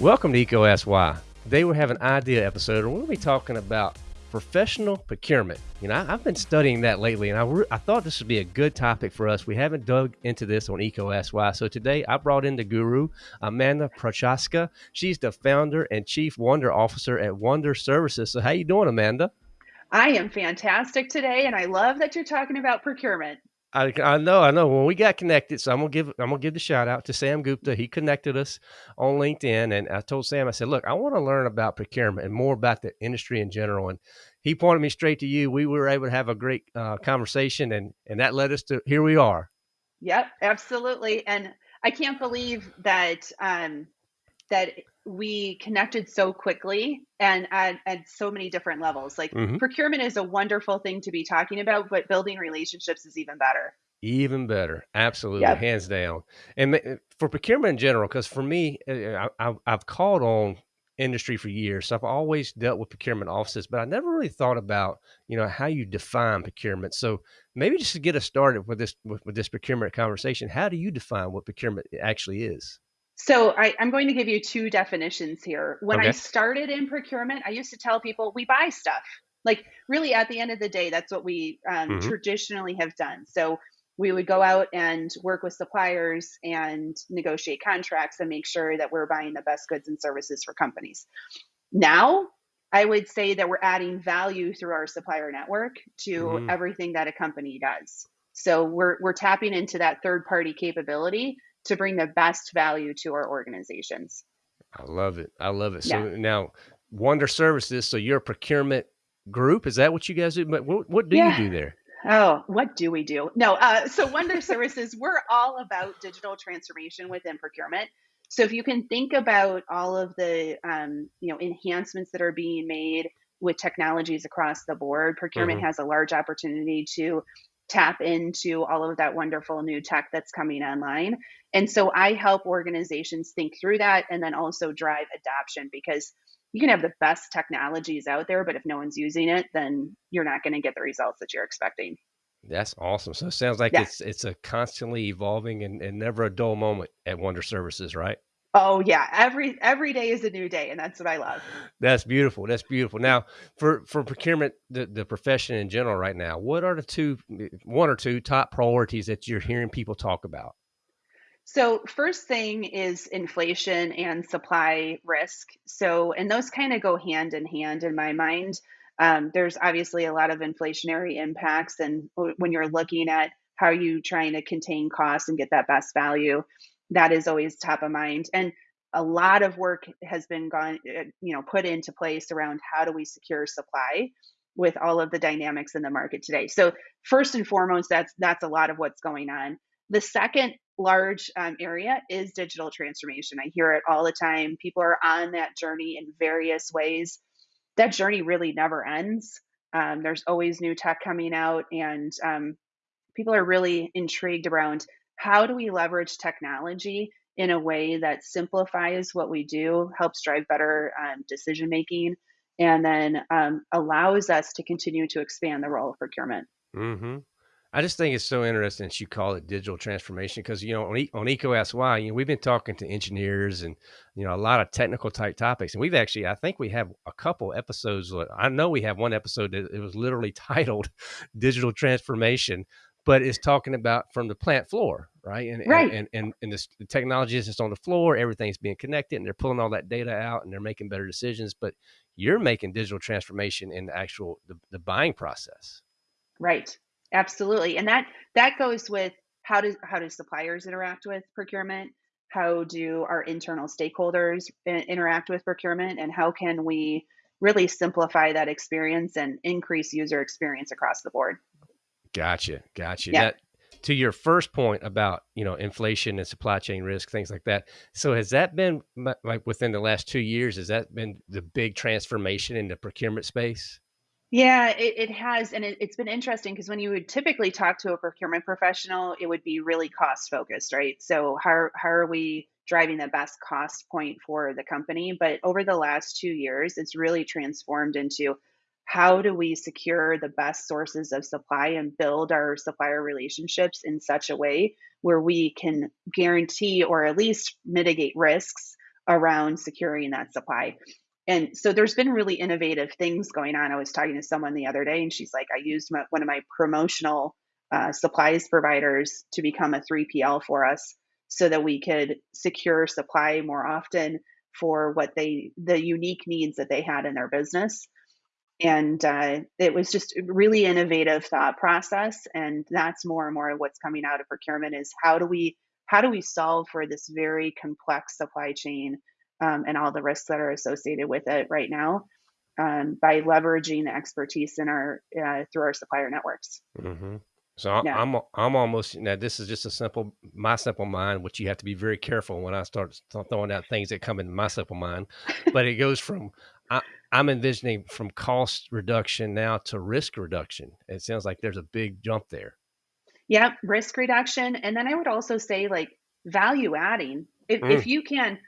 Welcome to EECO Ask Why. Today we have an idea episode, and we'll be talking about professional procurement. You know, I, have been studying that lately, and I, I thought this would be a good topic for us. We haven't dug into this on Why, so today I brought in the guru, Amanda Prochaska. She's the founder and chief wonder officer at Wonder Services. So, how you doing, Amanda? I am fantastic today, and I love that you're talking about procurement. I, I know, I know. When we got connected, so I'm gonna give I'm gonna give the shout out to Sam Gupta. He connected us on LinkedIn, and I told Sam, I said, "Look, I want to learn about procurement and more about the industry in general." And he pointed me straight to you. We were able to have a great uh, conversation, and and that led us to here we are. Yep, absolutely. And I can't believe that um, that we connected so quickly and at, at so many different levels. Like mm-hmm. procurement is a wonderful thing to be talking about, but building relationships is even better. Even better, absolutely, yep. hands down. And for procurement in general, because for me, uh, I, have called on industry for years, so I've always dealt with procurement offices, but I never really thought about you know how you define procurement. So maybe just to get us started with this with, with this procurement conversation, how do you define what procurement actually is? So I, am going to give you two definitions here. When okay. I started in procurement, I used to tell people we buy stuff. Like really, at the end of the day, that's what we um, mm-hmm. traditionally have done. So we would go out and work with suppliers and negotiate contracts and make sure that we're buying the best goods and services for companies. Now, I would say that we're adding value through our supplier network to mm-hmm. everything that a company does. So we're we're tapping into that third party capability to bring the best value to our organizations. I love it. I love it. So yeah. now Wonder Services, so you're a procurement group. Is that what you guys do? What, what do yeah. you do there? Oh, what do we do? No, uh, so Wonder Services, we're all about digital transformation within procurement. So if you can think about all of the um, you know enhancements that are being made with technologies across the board, procurement mm-hmm. has a large opportunity to tap into all of that wonderful new tech that's coming online. And so I help organizations think through that and then also drive adoption because you can have the best technologies out there, but if no one's using it, then you're not going to get the results that you're expecting. That's awesome. So it sounds like yeah. it's it's a constantly evolving and, and never a dull moment at Wonder Services, right? Oh yeah, every every day is a new day, and that's what I love. That's beautiful. That's beautiful. Now, for for procurement, the, the profession in general, right now, what are the two, eh, one or two top priorities that you're hearing people talk about? So, first thing is inflation and supply risk. So, and those kind of go hand in hand in my mind. Um, there's obviously a lot of inflationary impacts, and when you're looking at how are you trying to contain costs and get that best value, that is always top of mind. And a lot of work has been gone, uh, you know, put into place around how do we secure supply with all of the dynamics in the market today. So first and foremost, that's that's a lot of what's going on. The second large um, area is digital transformation. I hear it all the time. People are on that journey in various ways. That journey really never ends. Um, there's always new tech coming out, and um, people are really intrigued around how do we leverage technology in a way that simplifies what we do, helps drive better um, decision making, and then um, allows us to continue to expand the role of procurement. Mm-hmm. I just think it's so interesting that you call it digital transformation because you know on, e- on Why, you know we've been talking to engineers and you know a lot of technical type topics, and we've actually I think we have a couple episodes. I know we have one episode that it was literally titled "Digital Transformation," but it's talking about from the plant floor, right? And right. and and, and this, the technology is just on the floor, everything's being connected, and they're pulling all that data out, and they're making better decisions. But you're making digital transformation in the actual the, the buying process. Right. Absolutely. And that that goes with how do how do suppliers interact with procurement? How do our internal stakeholders interact with procurement and how can we really simplify that experience and increase user experience across the board? Gotcha. Gotcha. Yeah. That, to your first point about you know inflation and supply chain risk things like that so has that been like within the last two years has that been the big transformation in the procurement space yeah, it, it has. And it, it's been interesting because when you would typically talk to a procurement professional, it would be really cost focused, right? So, how, how are we driving the best cost point for the company? But over the last two years, it's really transformed into how do we secure the best sources of supply and build our supplier relationships in such a way where we can guarantee or at least mitigate risks around securing that supply. And so there's been really innovative things going on. I was talking to someone the other day, and she's like, I used my, one of my promotional uh, supplies providers to become a 3PL for us so that we could secure supply more often for what they, the unique needs that they had in their business and uh, it was just really innovative thought process and that's more and more of what's coming out of procurement is how do we how do we solve for this very complex supply chain um, and all the risks that are associated with it right now um, by leveraging the expertise in our uh, through our supplier networks mm-hmm. So yeah. I'm I'm almost now. This is just a simple my simple mind, which you have to be very careful when I start throwing out things that come into my simple mind. But it goes from I, I'm envisioning from cost reduction now to risk reduction. It sounds like there's a big jump there. Yeah, risk reduction, and then I would also say like value adding. If, mm. if you can,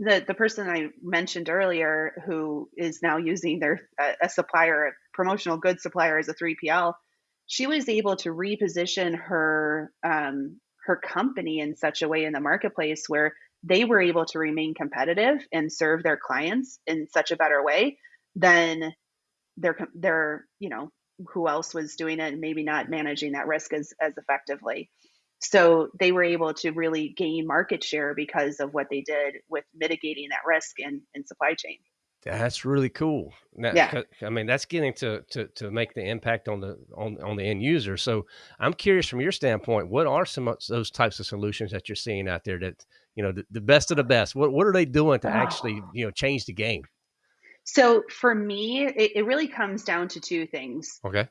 the the person I mentioned earlier who is now using their a, a supplier, a promotional goods supplier as a 3PL, she was able to reposition her um, her company in such a way in the marketplace where they were able to remain competitive and serve their clients in such a better way than their their you know who else was doing it and maybe not managing that risk as as effectively so they were able to really gain market share because of what they did with mitigating that risk in, in supply chain that's really cool. That, yeah. I mean, that's getting to, to, to make the impact on the, on, on the end user. So I'm curious from your standpoint, what are some of those types of solutions that you're seeing out there that, you know, the, the best of the best, what, what are they doing to oh. actually, ah. you know, change the game? So for me, it, it really comes down to two things. Okay.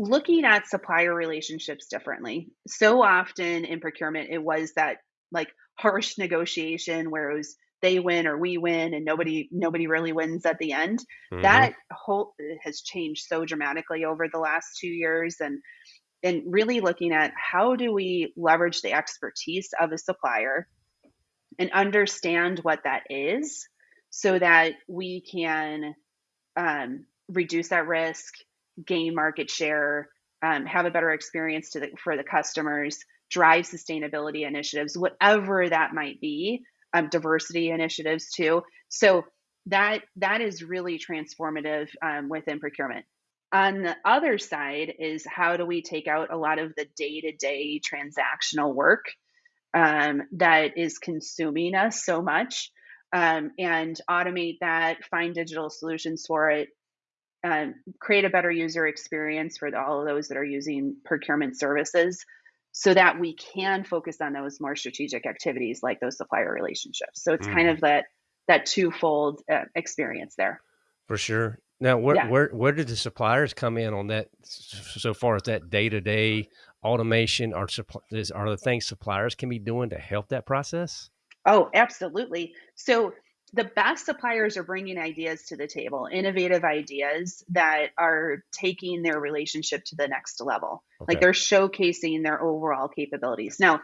Looking at supplier relationships differently. So often in procurement, it was that like harsh negotiation where it was they win or we win and nobody nobody really wins at the end mm-hmm. that whole has changed so dramatically over the last two years and and really looking at how do we leverage the expertise of a supplier and understand what that is so that we can um, reduce that risk gain market share um, have a better experience to the, for the customers drive sustainability initiatives whatever that might be um, diversity initiatives too. So that that is really transformative um, within procurement. On the other side is how do we take out a lot of the day to day transactional work um, that is consuming us so much um, and automate that, find digital solutions for it, um, create a better user experience for all of those that are using procurement services so that we can focus on those more strategic activities like those supplier relationships. So it's mm. kind of that that twofold uh, experience there. For sure. Now, where, yeah. where where did the suppliers come in on that? So far as that day to day automation, are are the things suppliers can be doing to help that process? Oh, absolutely. So the best suppliers are bringing ideas to the table, innovative ideas that are taking their relationship to the next level. Okay. Like they're showcasing their overall capabilities. Now,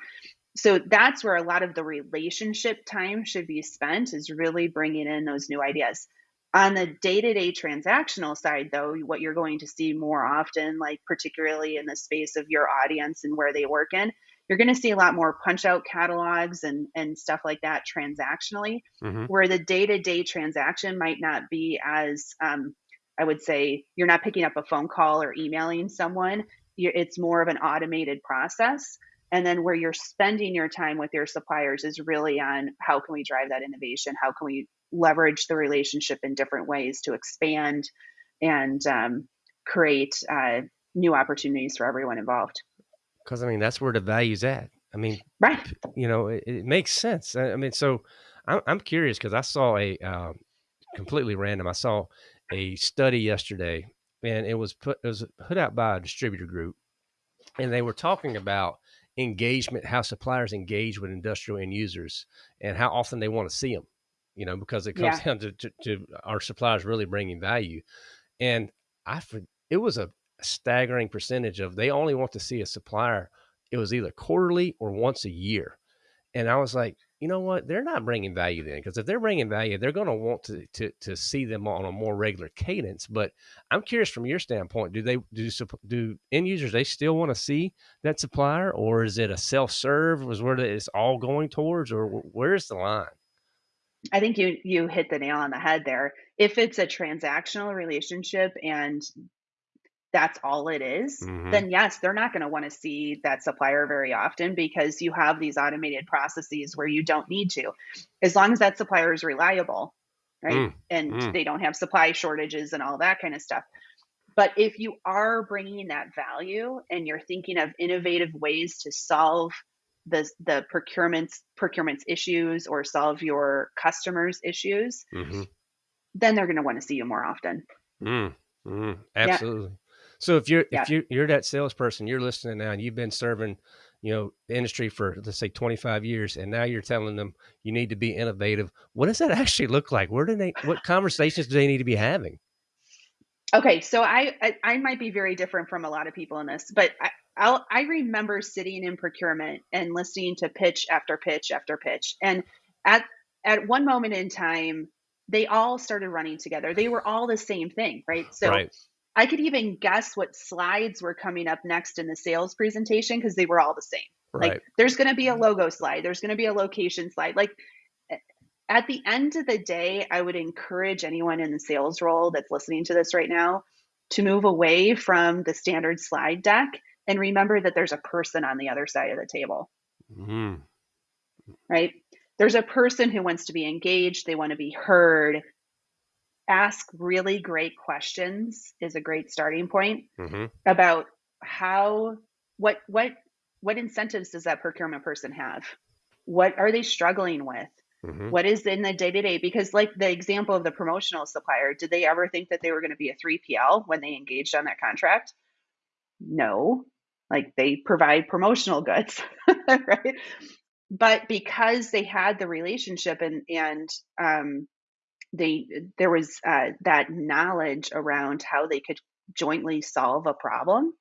so that's where a lot of the relationship time should be spent is really bringing in those new ideas. On the day to day transactional side, though, what you're going to see more often, like particularly in the space of your audience and where they work in, you're going to see a lot more punch out catalogs and and stuff like that transactionally mm-hmm. where the day-to-day transaction might not be as um, i would say you're not picking up a phone call or emailing someone. It's more of an automated process. And then where you're spending your time with your suppliers is really on how can we drive that innovation? How can we leverage the relationship in different ways to expand and um, create uh, new opportunities for everyone involved because I mean that's where the value's at. I mean, right? You know, it, it makes sense. I, mean, so I'm, I'm curious because I saw a uh, completely random. I saw a study yesterday, and it was put it was put out by a distributor group, and they were talking about engagement, how suppliers engage with industrial end users, and how often they want to see them. You know, because it comes yeah. down to, to, to our suppliers really bringing value, and I it was a staggering percentage of they only want to see a supplier. It was either quarterly or once a year. And I was like, you know what? They're not bringing value then, because if they're bringing value, they're going to want to, to to see them on a more regular cadence. But I'm curious from your standpoint, do they do do end users they still want to see that supplier, or is it a self serve? Was where it's all going towards, or where's the line? I think you you hit the nail on the head there. If it's a transactional relationship and that's all it is, Mhm. then yes, they're not going to want to see that supplier very often because you have these automated processes where you don't need to. As long as that supplier is reliable, right? Mm, And mm. they don't have supply shortages and all that kind of stuff. But if you are bringing that value and you're thinking of innovative ways to solve the the procurements procurements issues or solve your customers issues, Mhm. then they're going to want to see you more often. Mm, mm, Yeah. So if you're Yeah. if you you're that salesperson, you're listening now, and you've been serving, you know, the industry for let's say 25 years, and now you're telling them you need to be innovative. What does that actually look like? Where do they? What conversations do they need to be having? Okay, so I, I I might be very different from a lot of people in this, but I I'll, I remember sitting in procurement and listening to pitch after pitch after pitch, and at at one moment in time, they all started running together. They were all the same thing, right? So right. I could even guess what slides were coming up next in the sales presentation because they were all the same. Right. Like there's going to be a logo slide, there's going to be a location slide. Like at the end of the day, I would encourage anyone in the sales role that's listening to this right now to move away from the standard slide deck and remember that there's a person on the other side of the table, Mm, right? There's a person who wants to be engaged, they want to be heard. Ask really great questions is a great starting point hmm about how what what what incentives does that procurement person have? What are they struggling with? hmm what is in the day to day because like the example of the promotional supplier did they ever think that they were going to be a 3pl when they engaged on that contract? No. Like they provide promotional goods right? But because they had the relationship and and um they there was uh, that knowledge around how they could jointly solve a problem.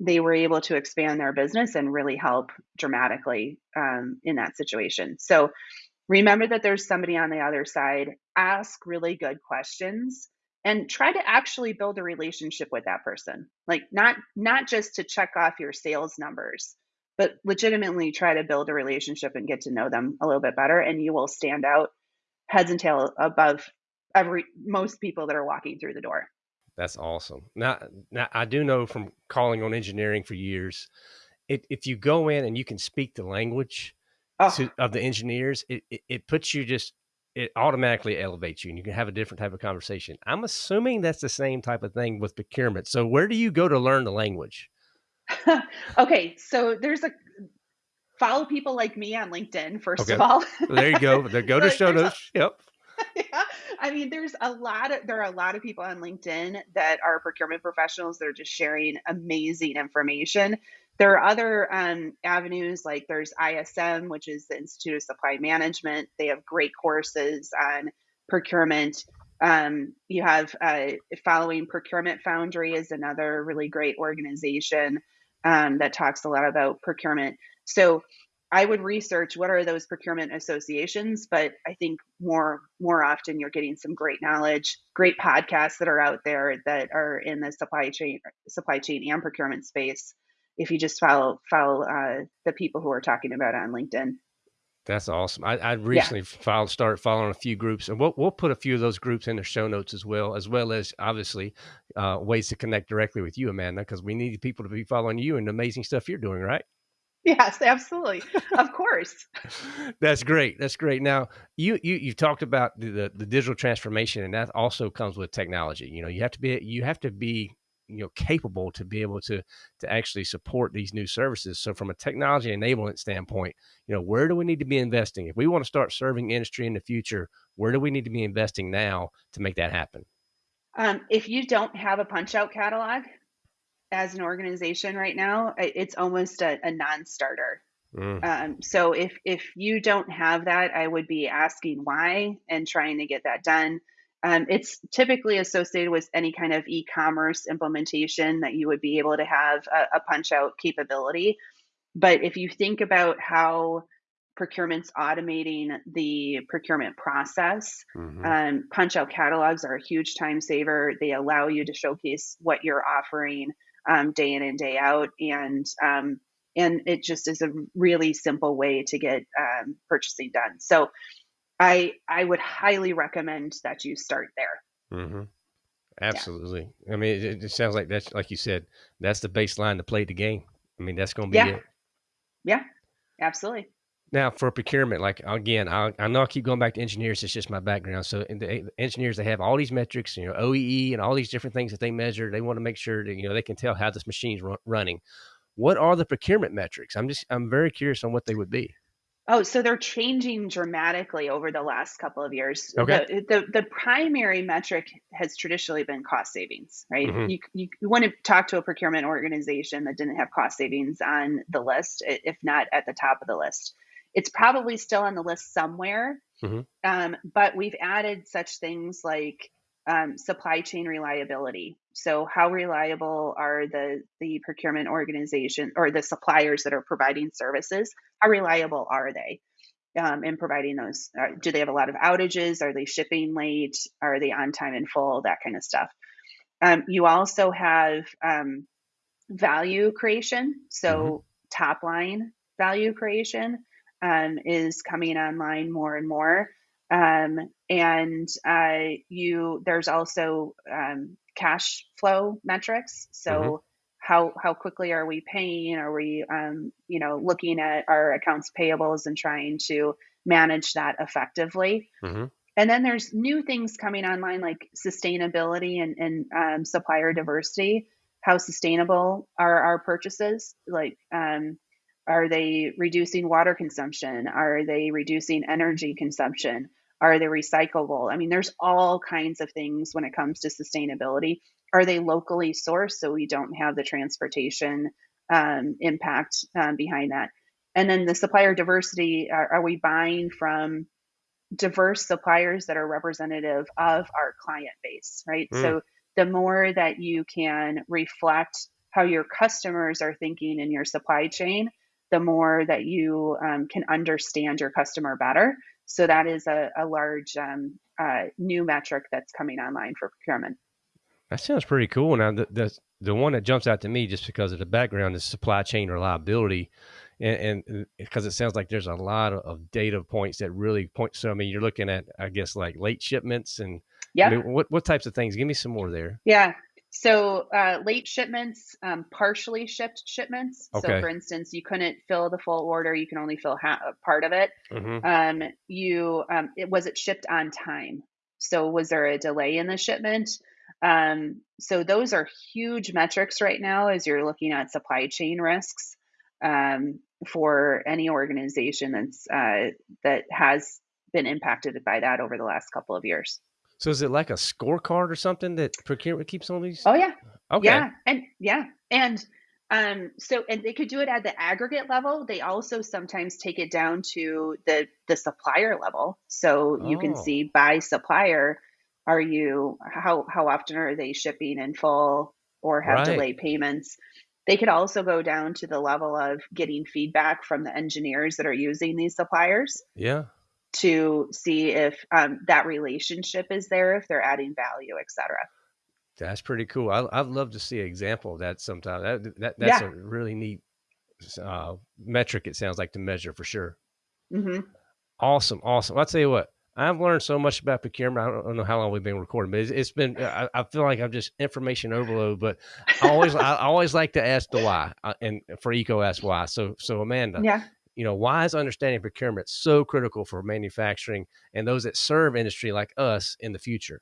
They were able to expand their business and really help dramatically um, in that situation. So remember that there's somebody on the other side. Ask really good questions and try to actually build a relationship with that person. Like not not just to check off your sales numbers but legitimately try to build a relationship and get to know them a little bit better and you will stand out heads and tail above every most people that are walking through the door That's awesome. Now, now I do know from calling on engineering for years, it, if you go in and you can speak the language oh to, of the engineers, it, it, it puts you just it automatically elevates you and you can have a different type of conversation. I'm assuming that's the same type of thing with procurement. So where do you go to learn the language? okay so there's a follow people like me on linkedin first Okay. of all There you go. There go to Like, show notes. Yep. yeah. I mean, there's a lot of there are a lot of people on LinkedIn that are procurement professionals that are just sharing amazing information. There are other um, avenues like there's ISM, which is the Institute of Supply Management. They have great courses on procurement. Um, you have uh, following Procurement Foundry is another really great organization um, that talks a lot about procurement. So I would research what are those procurement associations, but I think more more often you're getting some great knowledge, great podcasts that are out there that are in the supply chain supply chain and procurement space. If you just follow follow uh, the people who are talking about it on LinkedIn. That's awesome. I, I recently filed, started following a few groups, and we'll, we'll put a few of those groups in the show notes as well, as well as obviously uh, ways to connect directly with you, Amanda, because we need people to be following you and the amazing stuff you're doing, right? Yes, absolutely, of course. That's great. That's great. Now, you you you've talked about the, the the digital transformation, and that also comes with technology. You know, you have to be you have to be you know capable to be able to to actually support these new services. So, from a technology enablement standpoint, you know, where do we need to be investing if we want to start serving industry in the future? Where do we need to be investing now to make that happen? Um, if you don't have a punch out catalog as an organization right now, it's almost a, a non-starter. Mm, Um, so if if you don't have that, I would be asking why and trying to get that done. Um, it's typically associated with any kind of e-commerce implementation that you would be able to have a, a punch out capability. But if you think about how procurement's automating the procurement process. hmm Um, punch out catalogs are a huge time saver. They allow you to showcase what you're offering um, day in and day out, and um, and it just is a really simple way to get um, purchasing done. So I I would highly recommend that you start there. hmm Yeah, Absolutely. I mean, it, it sounds like that's like you said, that's the baseline to play the game. I mean, that's going to be yeah, it. yeah, absolutely. Now, for procurement, like again, I, I know I keep going back to engineers. It's just my background. So, in the engineers, they have all these metrics, you know, OEE and all these different things that they measure. They want to make sure that you know they can tell how this machine's run, running. What are the procurement metrics? I'm just I'm very curious on what they would be. Oh, so they're changing dramatically over the last couple of years. Okay. The the the primary metric has traditionally been cost savings, right? hmm You you, you want to talk to a procurement organization that didn't have cost savings on the list, if not at the top of the list. It's probably still on the list somewhere, hmm um, but we've added such things like um, supply chain reliability. So, how reliable are the the procurement organization or the suppliers that are providing services? How reliable are they um, in providing those? Uh, do they have a lot of outages? Are they shipping late? Are they on time and full? That kind of stuff. Um, you also have um, value creation. So top line value creation um, is coming online more and more. Um, and uh, you there's also um, cash flow metrics. So how how quickly are we paying? Are we um, you know looking at our accounts payables and trying to manage that effectively? hmm And then there's new things coming online like sustainability and, and um, supplier diversity. How sustainable are our purchases? Like, um, are they reducing water consumption? Are they reducing energy consumption? Are they recyclable? I mean, there's all kinds of things when it comes to sustainability. Are they locally sourced so we don't have the transportation um, impact um, behind that? And then the supplier diversity are, are we buying from diverse suppliers that are representative of our client base, right? Mm. So the more that you can reflect how your customers are thinking in your supply chain, the more that you um, can understand your customer better. So that is a, a large um, uh, new metric that's coming online for procurement. That sounds pretty cool. Now, the, the the one that jumps out to me just because of the background is supply chain reliability, and, and because it sounds like there's a lot of, of data points that really point. So, I mean, you're looking at, I guess, like late shipments, and I Yeah, mean, what what types of things? Give me some more there. yeah. So uh, late shipments, um, partially shipped shipments. So Okay. for instance, you couldn't fill the full order; you can only fill half, part of it. Hmm um, you um, it was it shipped on time? So was there a delay in the shipment? Um, so those are huge metrics right now as you're looking at supply chain risks um, for any organization that's uh, that has been impacted by that over the last couple of years So, is it like a scorecard or something that procurement keeps on these? oh yeah Okay. Yeah, and yeah, and um, so and they could do it at the aggregate level. They also sometimes take it down to the the supplier level, so you can Oh, see by supplier, are you how how often are they shipping in full or have right. delayed payments? They could also go down to the level of getting feedback from the engineers that are using these suppliers Yeah. To see if um, that relationship is there, if they're adding value, et cetera. That's pretty cool. I, I'd love to see an example of that sometime. That, that that's Yeah. a really neat uh, metric. It sounds like to measure for sure. hmm Awesome, awesome. I'll tell you what. I've learned so much about procurement. I don't, I don't know how long we've been recording, but it's, it's been. I, I feel like I'm just information overload. But I always, I always like to ask the why, uh, and for EECO ask why. So, so Amanda, Yeah. You know, why is understanding procurement so critical for manufacturing and those that serve industry like us in the future?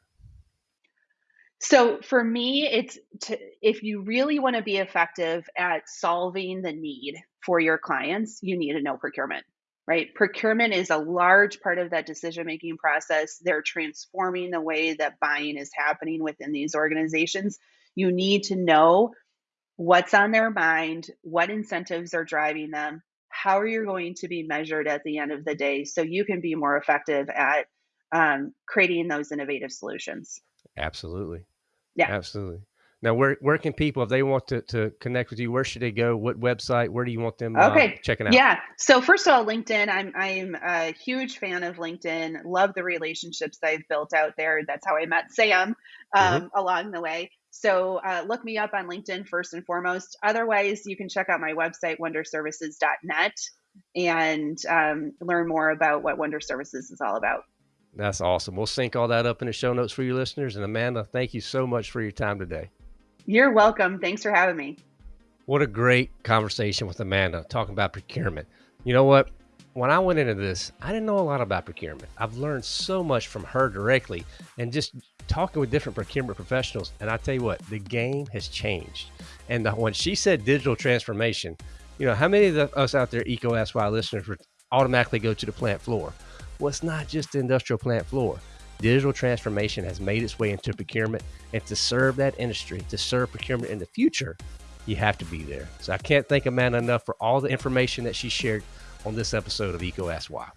So for me, it's to, if you really want to be effective at solving the need for your clients, you need to know procurement, right? Procurement is a large part of that decision making process. They're transforming the way that buying is happening within these organizations. You need to know what's on their mind, what incentives are driving them, how are you going to be measured at the end of the day so you can be more effective at um, creating those innovative solutions. Absolutely. Yeah. Absolutely. Now, where where can people, if they want to, to connect with you, where should they go? What website? Where do you want them uh, Okay. checking out? Yeah. So first of all, LinkedIn. I'm I'm a huge fan of LinkedIn. Love the relationships I've built out there. That's how I met Sam hmm um, along the way. So uh, look me up on LinkedIn first and foremost. Otherwise, you can check out my website wonderservices.net and um, learn more about what Wonder Services is all about. That's awesome. We'll sync all that up in the show notes for you listeners. And Amanda, thank you so much for your time today. You're welcome. Thanks for having me. What a great conversation with Amanda talking about procurement. You know what? When I went into this, I didn't know a lot about procurement. I've learned so much from her directly and just talking with different procurement professionals. And I tell you what, the game has changed. And the, when she said digital transformation, you know, how many of us out there, EECO Ask Why listeners, would automatically go to the plant floor? Well, it's not just the industrial plant floor. Digital transformation has made its way into procurement, and to serve that industry, to serve procurement in the future, you have to be there. So I can't thank Amanda enough for all the information that she shared on this episode of EECO Ask Why.